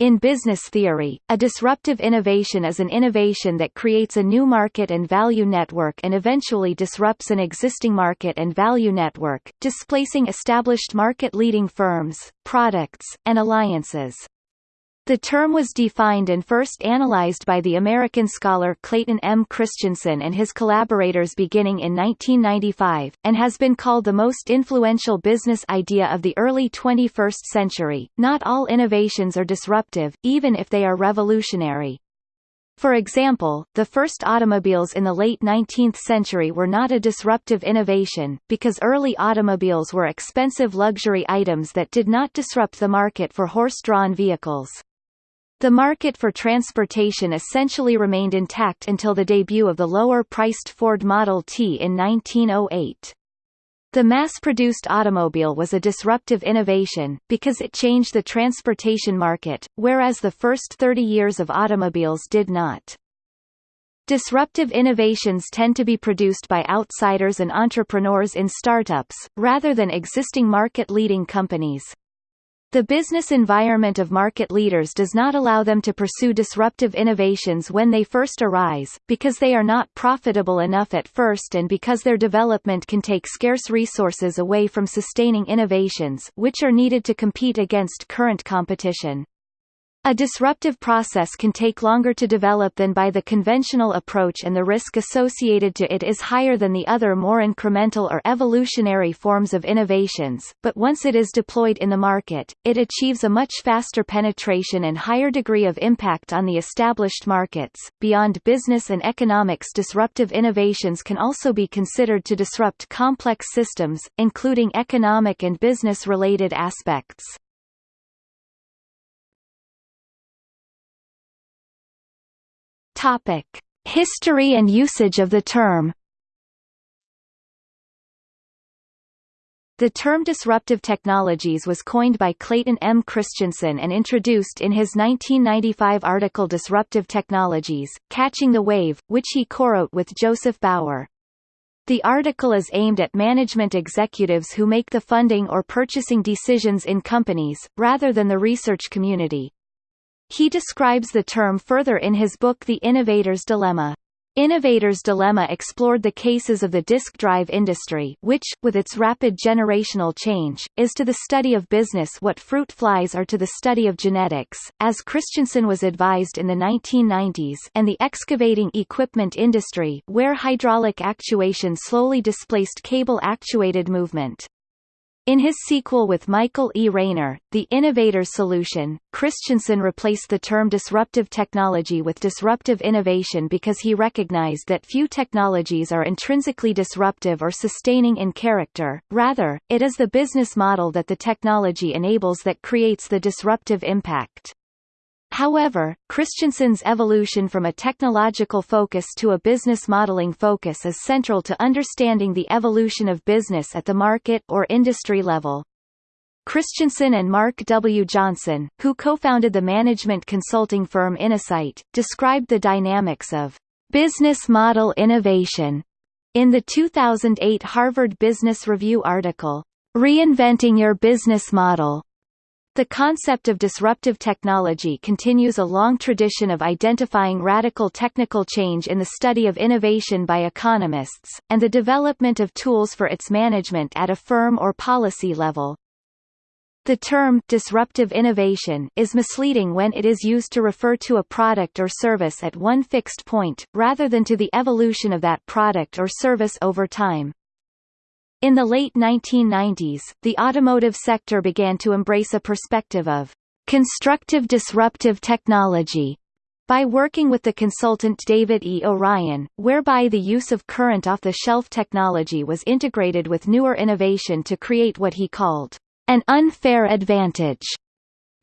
In business theory, a disruptive innovation is an innovation that creates a new market and value network and eventually disrupts an existing market and value network, displacing established market-leading firms, products, and alliances. The term was defined and first analyzed by the American scholar Clayton M. Christensen and his collaborators beginning in 1995, and has been called the most influential business idea of the early 21st century. Not all innovations are disruptive, even if they are revolutionary. For example, the first automobiles in the late 19th century were not a disruptive innovation, because early automobiles were expensive luxury items that did not disrupt the market for horse-drawn vehicles. The market for transportation essentially remained intact until the debut of the lower-priced Ford Model T in 1908. The mass-produced automobile was a disruptive innovation, because it changed the transportation market, whereas the first 30 years of automobiles did not. Disruptive innovations tend to be produced by outsiders and entrepreneurs in startups, rather than existing market-leading companies. The business environment of market leaders does not allow them to pursue disruptive innovations when they first arise, because they are not profitable enough at first and because their development can take scarce resources away from sustaining innovations which are needed to compete against current competition. A disruptive process can take longer to develop than by the conventional approach and the risk associated to it is higher than the other more incremental or evolutionary forms of innovations, but once it is deployed in the market, it achieves a much faster penetration and higher degree of impact on the established markets. Beyond business and economics disruptive innovations can also be considered to disrupt complex systems, including economic and business-related aspects. Topic: History and usage of the term. The term disruptive technologies was coined by Clayton M. Christensen and introduced in his 1995 article Disruptive Technologies, Catching the Wave, which he co-wrote with Joseph Bower. The article is aimed at management executives who make the funding or purchasing decisions in companies, rather than the research community. He describes the term further in his book The Innovator's Dilemma. Innovator's Dilemma explored the cases of the disk drive industry which, with its rapid generational change, is to the study of business what fruit flies are to the study of genetics, as Christensen was advised in the 1990s and the excavating equipment industry where hydraulic actuation slowly displaced cable-actuated movement. In his sequel with Michael E. Raynor, The Innovator's Solution, Christensen replaced the term disruptive technology with disruptive innovation because he recognized that few technologies are intrinsically disruptive or sustaining in character, rather, it is the business model that the technology enables that creates the disruptive impact. However, Christensen's evolution from a technological focus to a business modeling focus is central to understanding the evolution of business at the market or industry level. Christensen and Mark W. Johnson, who co-founded the management consulting firm Innosight, described the dynamics of business model innovation in the 2008 Harvard Business Review article, Reinventing Your Business Model. The concept of disruptive technology continues a long tradition of identifying radical technical change in the study of innovation by economists, and the development of tools for its management at a firm or policy level. The term disruptive innovation is misleading when it is used to refer to a product or service at one fixed point, rather than to the evolution of that product or service over time. In the late 1990s, the automotive sector began to embrace a perspective of constructive disruptive technology by working with the consultant David E. O'Ryan, whereby the use of current off-the-shelf technology was integrated with newer innovation to create what he called an unfair advantage.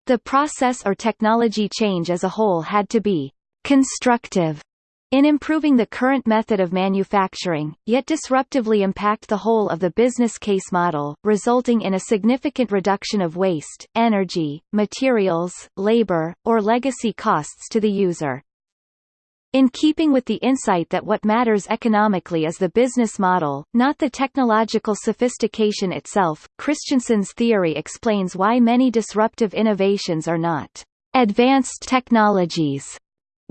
The process or technology change as a whole had to be constructive in improving the current method of manufacturing, yet disruptively impact the whole of the business case model, resulting in a significant reduction of waste, energy, materials, labor, or legacy costs to the user. In keeping with the insight that what matters economically is the business model, not the technological sophistication itself, Christensen's theory explains why many disruptive innovations are not advanced technologies,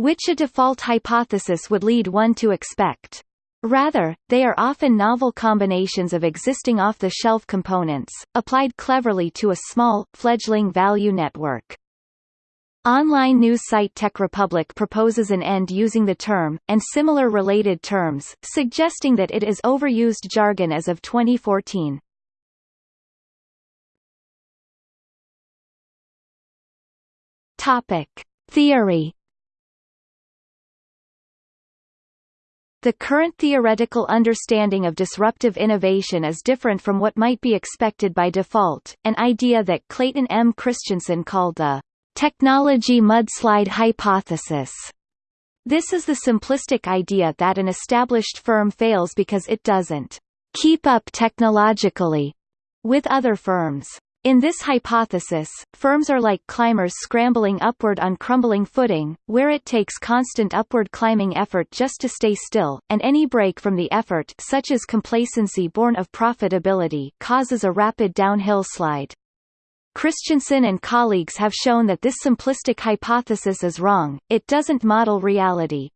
which a default hypothesis would lead one to expect. Rather, they are often novel combinations of existing off-the-shelf components, applied cleverly to a small, fledgling value network. Online news site TechRepublic proposes an end using the term, and similar related terms, suggesting that it is overused jargon as of 2014. Topic. Theory The current theoretical understanding of disruptive innovation is different from what might be expected by default, an idea that Clayton M. Christensen called the technology mudslide hypothesis. This is the simplistic idea that an established firm fails because it doesn't keep up technologically with other firms. In this hypothesis, firms are like climbers scrambling upward on crumbling footing, where it takes constant upward climbing effort just to stay still, and any break from the effort such as complacency born of profitability causes a rapid downhill slide. Christensen and colleagues have shown that this simplistic hypothesis is wrong, it doesn't model reality.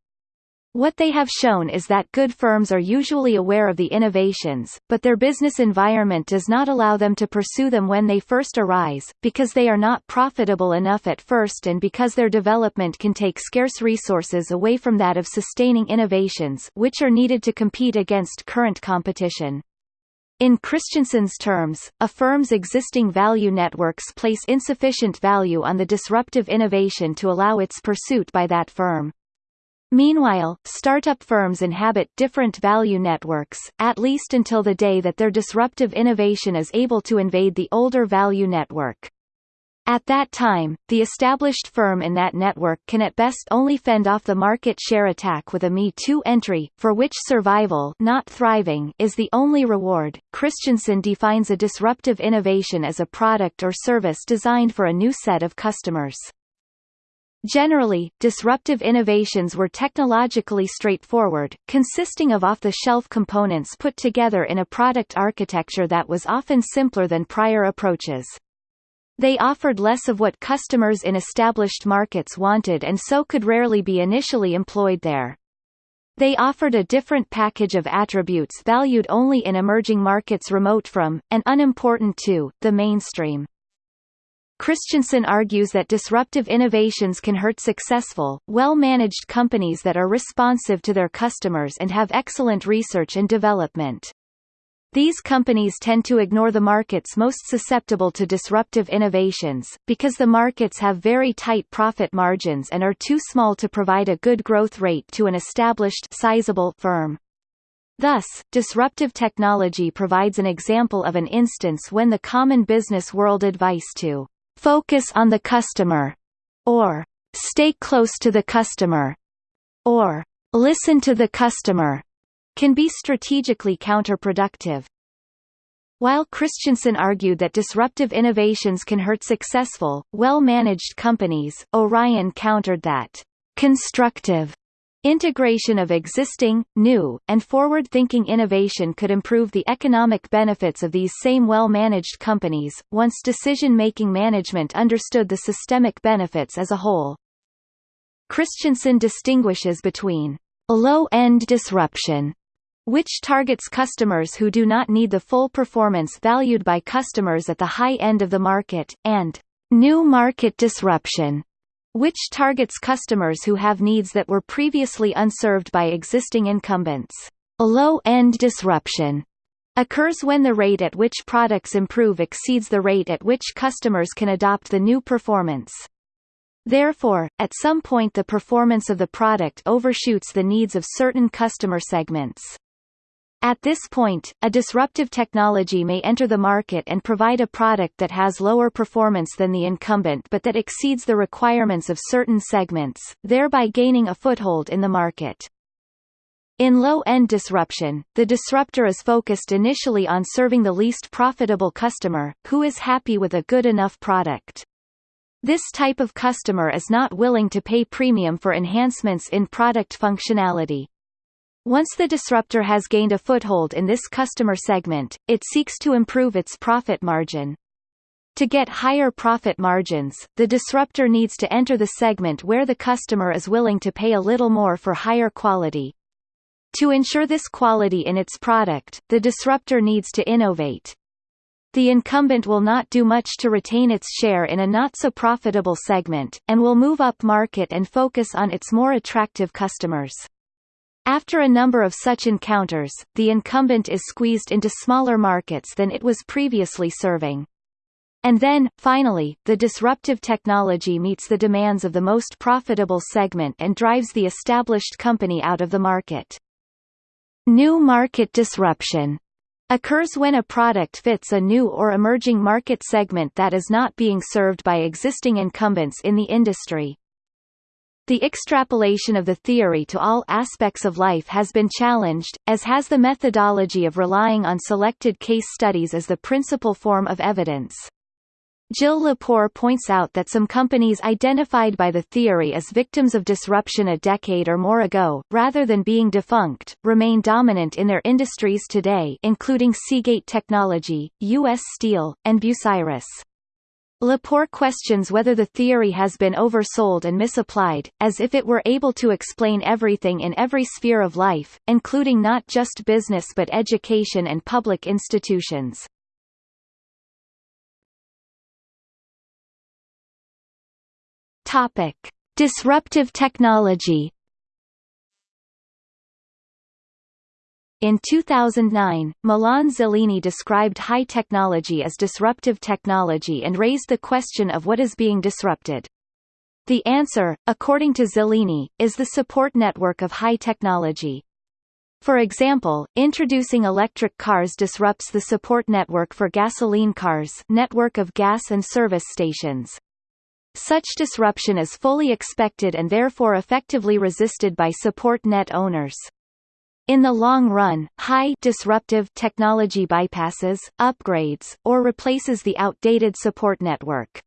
What they have shown is that good firms are usually aware of the innovations, but their business environment does not allow them to pursue them when they first arise, because they are not profitable enough at first and because their development can take scarce resources away from that of sustaining innovations which are needed to compete against current competition. In Christensen's terms, a firm's existing value networks place insufficient value on the disruptive innovation to allow its pursuit by that firm. Meanwhile, startup firms inhabit different value networks, at least until the day that their disruptive innovation is able to invade the older value network. At that time, the established firm in that network can at best only fend off the market share attack with a Me Too entry, for which survival not thriving is the only reward. Christensen defines a disruptive innovation as a product or service designed for a new set of customers. Generally, disruptive innovations were technologically straightforward, consisting of off-the-shelf components put together in a product architecture that was often simpler than prior approaches. They offered less of what customers in established markets wanted and so could rarely be initially employed there. They offered a different package of attributes valued only in emerging markets remote from, and unimportant to, the mainstream. Christensen argues that disruptive innovations can hurt successful, well-managed companies that are responsive to their customers and have excellent research and development. These companies tend to ignore the markets most susceptible to disruptive innovations, because the markets have very tight profit margins and are too small to provide a good growth rate to an established sizable firm. Thus, disruptive technology provides an example of an instance when the common business world advice to focus on the customer, or stay close to the customer, or listen to the customer, can be strategically counterproductive. While Christensen argued that disruptive innovations can hurt successful, well-managed companies, O'Ryan countered that constructive Integration of existing, new, and forward-thinking innovation could improve the economic benefits of these same well-managed companies, once decision-making management understood the systemic benefits as a whole. Christensen distinguishes between low-end disruption, which targets customers who do not need the full performance valued by customers at the high end of the market, and new market disruption, which targets customers who have needs that were previously unserved by existing incumbents. A low-end disruption occurs when the rate at which products improve exceeds the rate at which customers can adopt the new performance. Therefore, at some point the performance of the product overshoots the needs of certain customer segments. At this point, a disruptive technology may enter the market and provide a product that has lower performance than the incumbent but that exceeds the requirements of certain segments, thereby gaining a foothold in the market. In low-end disruption, the disruptor is focused initially on serving the least profitable customer, who is happy with a good enough product. This type of customer is not willing to pay premium for enhancements in product functionality. Once the disruptor has gained a foothold in this customer segment, it seeks to improve its profit margin. To get higher profit margins, the disruptor needs to enter the segment where the customer is willing to pay a little more for higher quality. To ensure this quality in its product, the disruptor needs to innovate. The incumbent will not do much to retain its share in a not-so-profitable segment, and will move up market and focus on its more attractive customers. After a number of such encounters, the incumbent is squeezed into smaller markets than it was previously serving. And then, finally, the disruptive technology meets the demands of the most profitable segment and drives the established company out of the market. New market disruption occurs when a product fits a new or emerging market segment that is not being served by existing incumbents in the industry. The extrapolation of the theory to all aspects of life has been challenged, as has the methodology of relying on selected case studies as the principal form of evidence. Jill Lepore points out that some companies identified by the theory as victims of disruption a decade or more ago, rather than being defunct, remain dominant in their industries today including Seagate Technology, U.S. Steel, and Bucyrus. Lepore questions whether the theory has been oversold and misapplied, as if it were able to explain everything in every sphere of life, including not just business but education and public institutions. Topic: Disruptive technology. In 2009, Milan Zeleny described high technology as disruptive technology and raised the question of what is being disrupted. The answer, according to Zellini, is the support network of high technology. For example, introducing electric cars disrupts the support network for gasoline cars network of gas and service stations. Such disruption is fully expected and therefore effectively resisted by support net owners. In the long run, high disruptive technology bypasses, upgrades, or replaces the outdated support network.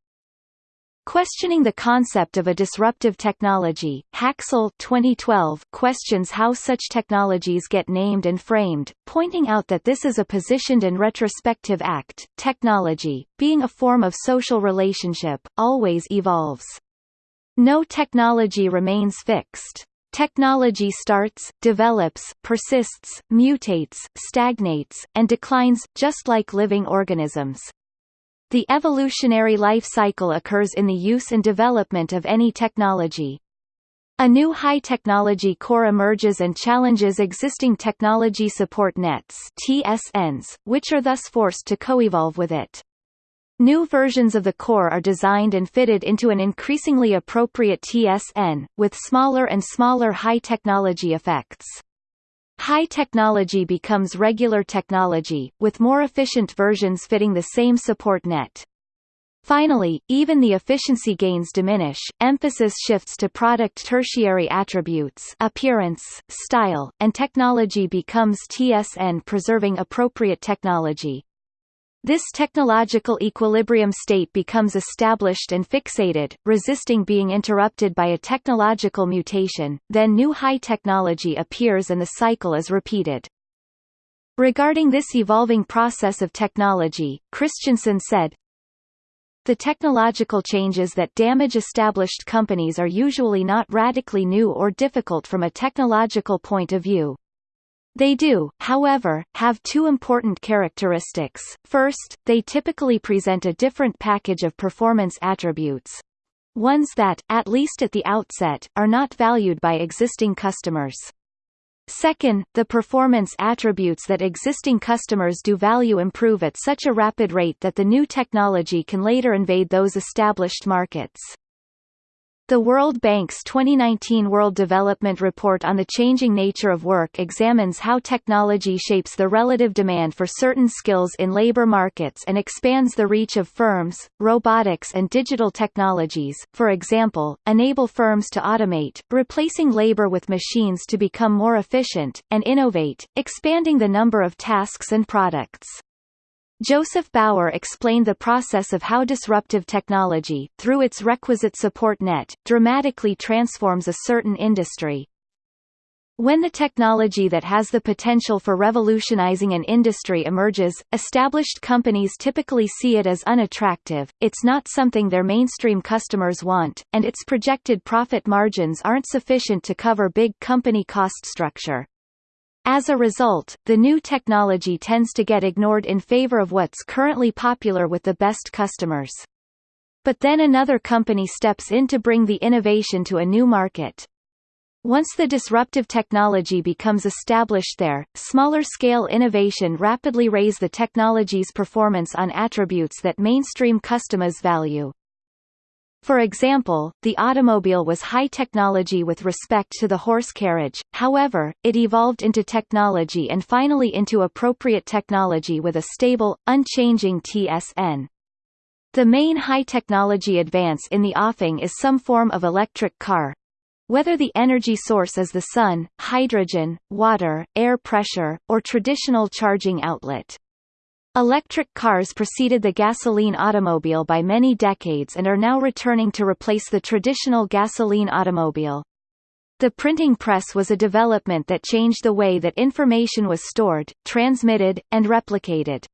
Questioning the concept of a disruptive technology, Haxell 2012 questions how such technologies get named and framed, pointing out that this is a positioned and retrospective act. Technology, being a form of social relationship, always evolves. No technology remains fixed. Technology starts, develops, persists, mutates, stagnates, and declines, just like living organisms. The evolutionary life cycle occurs in the use and development of any technology. A new high-technology core emerges and challenges existing technology support nets TSNs, which are thus forced to co-evolve with it. New versions of the core are designed and fitted into an increasingly appropriate TSN, with smaller and smaller high-technology effects. High technology becomes regular technology, with more efficient versions fitting the same support net. Finally, even the efficiency gains diminish, emphasis shifts to product tertiary attributes appearance, style, and technology becomes TSN preserving appropriate technology. This technological equilibrium state becomes established and fixated, resisting being interrupted by a technological mutation, then new high technology appears and the cycle is repeated. Regarding this evolving process of technology, Christensen said, the technological changes that damage established companies are usually not radically new or difficult from a technological point of view. They do, however, have two important characteristics. First, they typically present a different package of performance attributes. Ones that, at least at the outset, are not valued by existing customers. Second, the performance attributes that existing customers do value improve at such a rapid rate that the new technology can later invade those established markets. The World Bank's 2019 World Development Report on the Changing Nature of Work examines how technology shapes the relative demand for certain skills in labor markets and expands the reach of firms. Robotics and digital technologies, for example, enable firms to automate, replacing labor with machines to become more efficient, and innovate, expanding the number of tasks and products. Joseph Bower explained the process of how disruptive technology, through its requisite support net, dramatically transforms a certain industry. When the technology that has the potential for revolutionizing an industry emerges, established companies typically see it as unattractive, it's not something their mainstream customers want, and its projected profit margins aren't sufficient to cover big company cost structure. As a result, the new technology tends to get ignored in favor of what's currently popular with the best customers. But then another company steps in to bring the innovation to a new market. Once the disruptive technology becomes established there, smaller-scale innovation rapidly raise the technology's performance on attributes that mainstream customers value. For example, the automobile was high technology with respect to the horse carriage, however, it evolved into technology and finally into appropriate technology with a stable, unchanging TSN. The main high-technology advance in the offing is some form of electric car, whether the energy source is the sun, hydrogen, water, air pressure, or traditional charging outlet. Electric cars preceded the gasoline automobile by many decades and are now returning to replace the traditional gasoline automobile. The printing press was a development that changed the way that information was stored, transmitted, and replicated.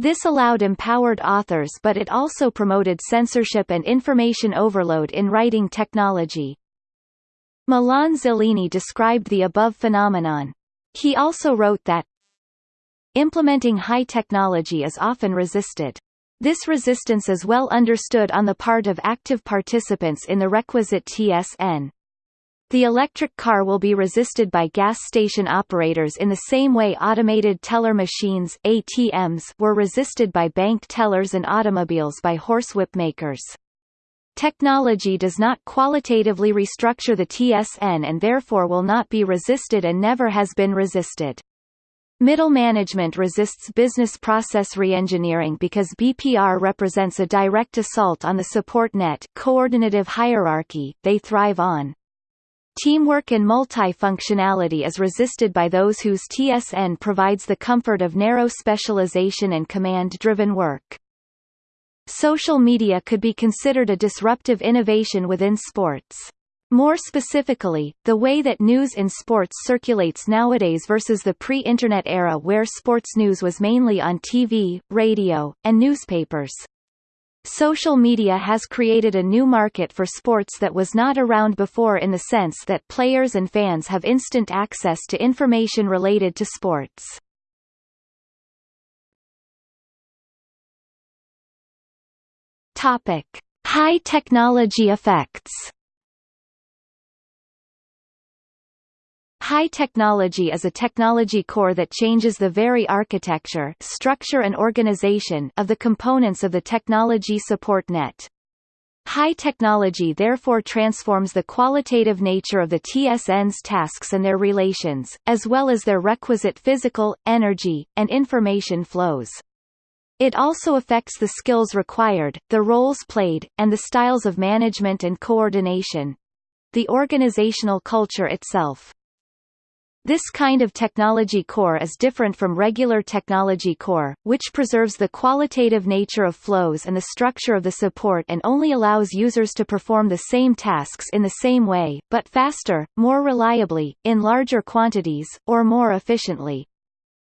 This allowed empowered authors but it also promoted censorship and information overload in writing technology. Milan Zeleny described the above phenomenon. He also wrote that Implementing high technology is often resisted. This resistance is well understood on the part of active participants in the requisite TSN. The electric car will be resisted by gas station operators in the same way automated teller machines ATMs were resisted by bank tellers and automobiles by horsewhip makers. Technology does not qualitatively restructure the TSN and therefore will not be resisted and never has been resisted. Middle management resists business process reengineering because BPR represents a direct assault on the support net coordinative hierarchy they thrive on. Teamwork and multifunctionality is resisted by those whose TSN provides the comfort of narrow specialization and command-driven work. Social media could be considered a disruptive innovation within sports. More specifically, the way that news in sports circulates nowadays versus the pre-internet era where sports news was mainly on TV, radio, and newspapers. Social media has created a new market for sports that was not around before in the sense that players and fans have instant access to information related to sports. Topic: High technology effects. High technology is a technology core that changes the very architecture, structure and organization of the components of the technology support net. High technology therefore transforms the qualitative nature of the TSN's tasks and their relations, as well as their requisite physical, energy, and information flows. It also affects the skills required, the roles played, and the styles of management and coordination. The organizational culture itself. This kind of technology core is different from regular technology core, which preserves the qualitative nature of flows and the structure of the support and only allows users to perform the same tasks in the same way, but faster, more reliably, in larger quantities, or more efficiently.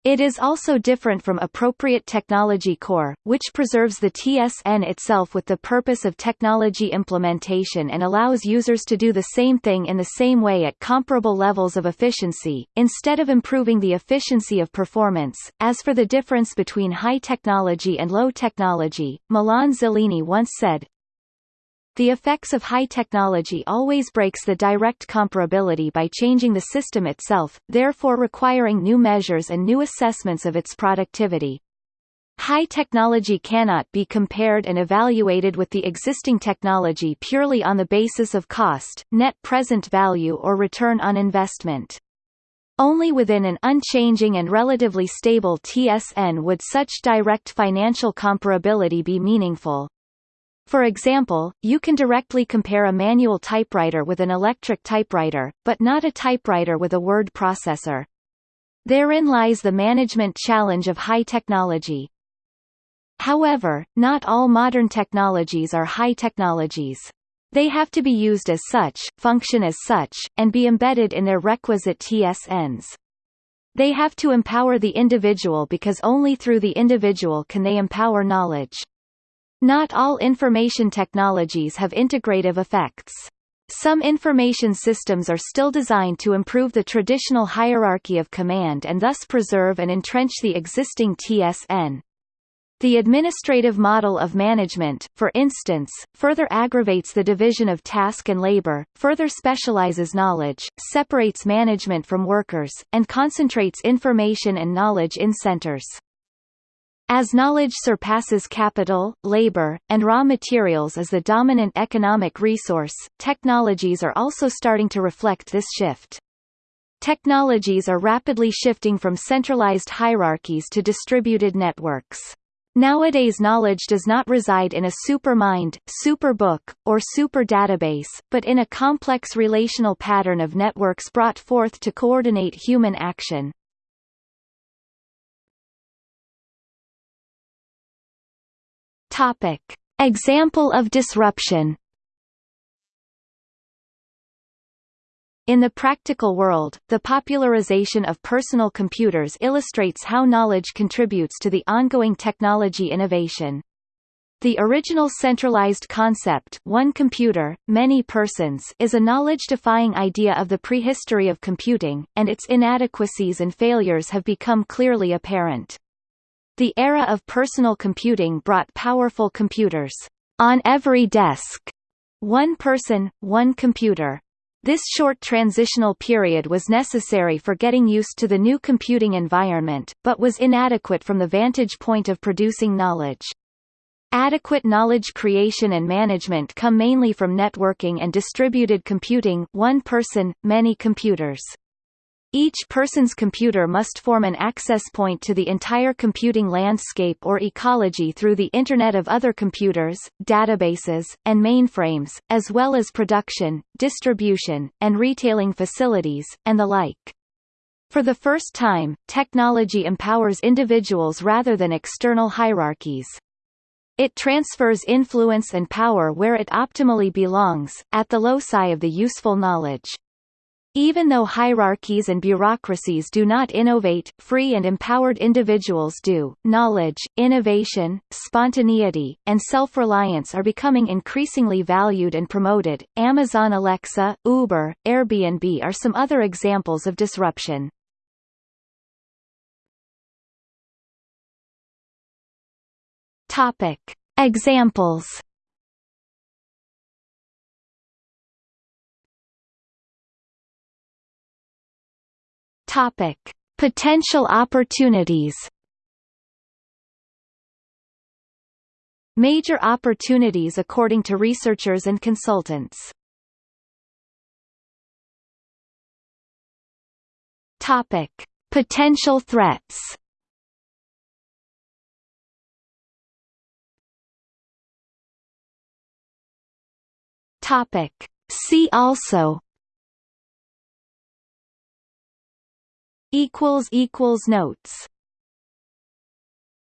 It is also different from appropriate technology core, which preserves the TSN itself with the purpose of technology implementation and allows users to do the same thing in the same way at comparable levels of efficiency, instead of improving the efficiency of performance. As for the difference between high technology and low technology, Milan Zeleny once said, the effects of high technology always breaks the direct comparability by changing the system itself, therefore requiring new measures and new assessments of its productivity. High technology cannot be compared and evaluated with the existing technology purely on the basis of cost, net present value or return on investment. Only within an unchanging and relatively stable TSN would such direct financial comparability be meaningful. For example, you can directly compare a manual typewriter with an electric typewriter, but not a typewriter with a word processor. Therein lies the management challenge of high technology. However, not all modern technologies are high technologies. They have to be used as such, function as such, and be embedded in their requisite TSNs. They have to empower the individual because only through the individual can they empower knowledge. Not all information technologies have integrative effects. Some information systems are still designed to improve the traditional hierarchy of command and thus preserve and entrench the existing TSN. The administrative model of management, for instance, further aggravates the division of task and labor, further specializes knowledge, separates management from workers, and concentrates information and knowledge in centers. As knowledge surpasses capital, labor, and raw materials as the dominant economic resource, technologies are also starting to reflect this shift. Technologies are rapidly shifting from centralized hierarchies to distributed networks. Nowadays knowledge does not reside in a supermind, superbook, or super database, but in a complex relational pattern of networks brought forth to coordinate human action. Topic. Example of disruption In the practical world, the popularization of personal computers illustrates how knowledge contributes to the ongoing technology innovation. The original centralized concept one computer, many persons is a knowledge-defying idea of the prehistory of computing, and its inadequacies and failures have become clearly apparent. The era of personal computing brought powerful computers on every desk, one person, one computer, this short transitional period was necessary for getting used to the new computing environment, but was inadequate from the vantage point of producing knowledge. Adequate knowledge creation and management come mainly from networking and distributed computing one person, many computers. Each person's computer must form an access point to the entire computing landscape or ecology through the Internet of Other Computers, databases, and mainframes, as well as production, distribution, and retailing facilities, and the like. For the first time, technology empowers individuals rather than external hierarchies. It transfers influence and power where it optimally belongs, at the loci of the useful knowledge. Even though hierarchies and bureaucracies do not innovate, free and empowered individuals do. Knowledge, innovation, spontaneity, and self-reliance are becoming increasingly valued and promoted. Amazon Alexa, Uber, Airbnb are some other examples of disruption. Topic: Examples Topic: Potential opportunities. Major opportunities according to researchers and consultants. Topic: Potential threats. Topic: See also equals equals notes